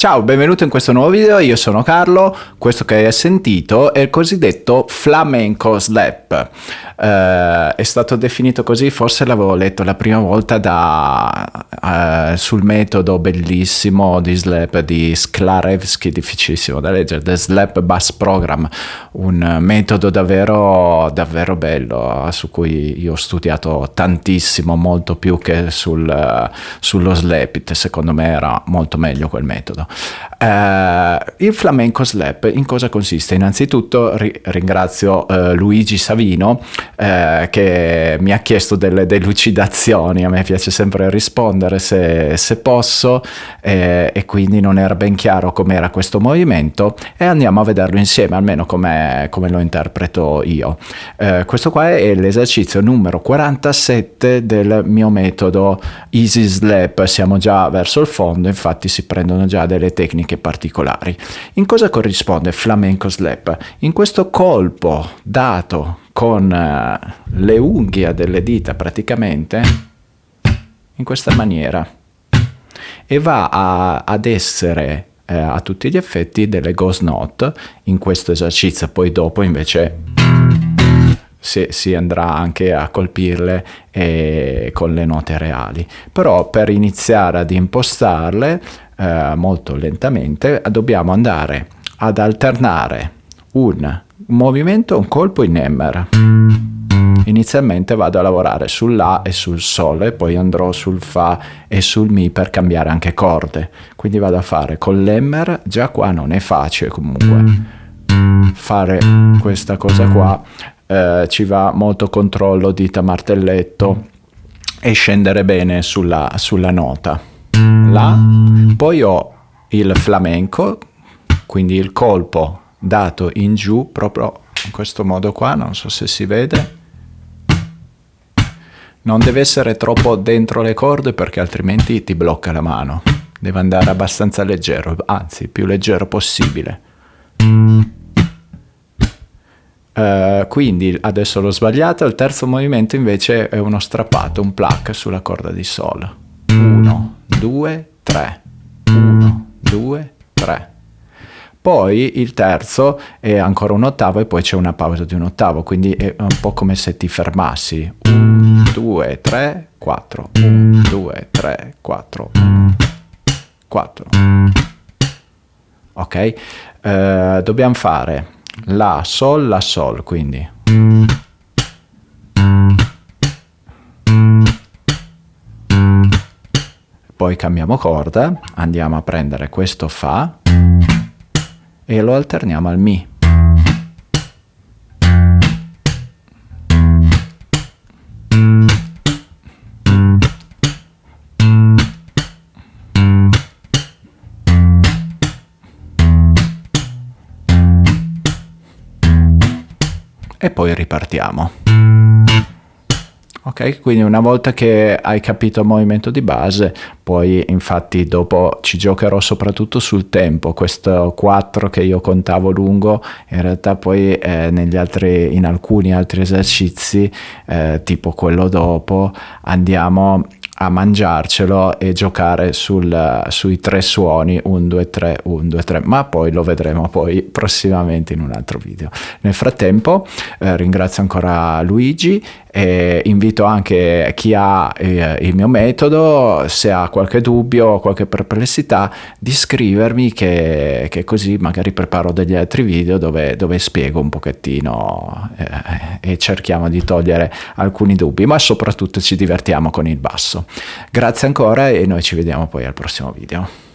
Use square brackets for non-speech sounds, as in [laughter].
Ciao, benvenuto in questo nuovo video, io sono Carlo, questo che hai sentito è il cosiddetto flamenco slap. Uh, è stato definito così, forse l'avevo letto la prima volta da, uh, sul metodo bellissimo di slap di Sklarevsky, difficilissimo da leggere, The Slap Bass Program, un metodo davvero, davvero bello su cui io ho studiato tantissimo, molto più che sul, uh, sullo slap secondo me era molto meglio quel metodo. Uh, il flamenco slap in cosa consiste? Innanzitutto ri- ringrazio uh, Luigi Savino uh, che mi ha chiesto delle delucidazioni, a me piace sempre rispondere se, se posso eh, e quindi non era ben chiaro com'era questo movimento e andiamo a vederlo insieme, almeno come lo interpreto io. questo qua è l'esercizio numero 47 del mio metodo Easy Slap, siamo già verso il fondo, infatti si prendono già delle delle tecniche particolari. In cosa corrisponde flamenco slap? In questo colpo dato con uh, le unghie delle dita praticamente in questa maniera e va a, ad essere eh, a tutti gli effetti delle ghost note in questo esercizio poi dopo invece si, si andrà anche a colpirle eh, con le note reali però per iniziare ad impostarle eh, molto lentamente, dobbiamo andare ad alternare un movimento, un colpo in Emmer. Inizialmente vado a lavorare sull'A e sul Sol e poi andrò sul Fa e sul Mi per cambiare anche corde. Quindi vado a fare con l'Emmer, già qua non è facile comunque fare questa cosa qua, eh, ci va molto controllo dita martelletto e scendere bene sulla, sulla nota. La, poi ho il flamenco, quindi il colpo dato in giù proprio in questo modo qua, non so se si vede. Non deve essere troppo dentro le corde perché altrimenti ti blocca la mano. Deve andare abbastanza leggero, anzi più leggero possibile. Uh, quindi adesso l'ho sbagliato, il terzo movimento invece è uno strappato, un pluck sulla corda di Sol. 1, 2, 3. 1, 2, 3. Poi il terzo è ancora un ottavo e poi c'è una pausa di un ottavo, quindi è un po' come se ti fermassi. 1, 2, 3, 4. 1, 2, 3, 4. 4. Ok? Uh, dobbiamo fare la, sol, la, sol, quindi poi cambiamo corda, andiamo a prendere questo Fa e lo alterniamo al Mi. E poi ripartiamo. Ok, quindi una volta che hai capito il movimento di base, poi infatti dopo ci giocherò soprattutto sul tempo, questo 4 che io contavo lungo, in realtà poi eh, altri, in alcuni altri esercizi, eh, tipo quello dopo, andiamo a mangiarcelo e giocare sul, sui tre suoni 1, 2, 3, 1, 2, 3, ma poi lo vedremo poi [laughs] prossimamente in un altro video. Nel frattempo eh, ringrazio ancora Luigi e invito anche chi ha eh, il mio metodo, se ha qualche dubbio o qualche perplessità, di scrivermi che, che, così magari preparo degli altri video dove, dove spiego un pochettino eh, e cerchiamo di togliere alcuni dubbi, ma soprattutto ci divertiamo con il basso. Grazie ancora e noi ci vediamo poi al prossimo video.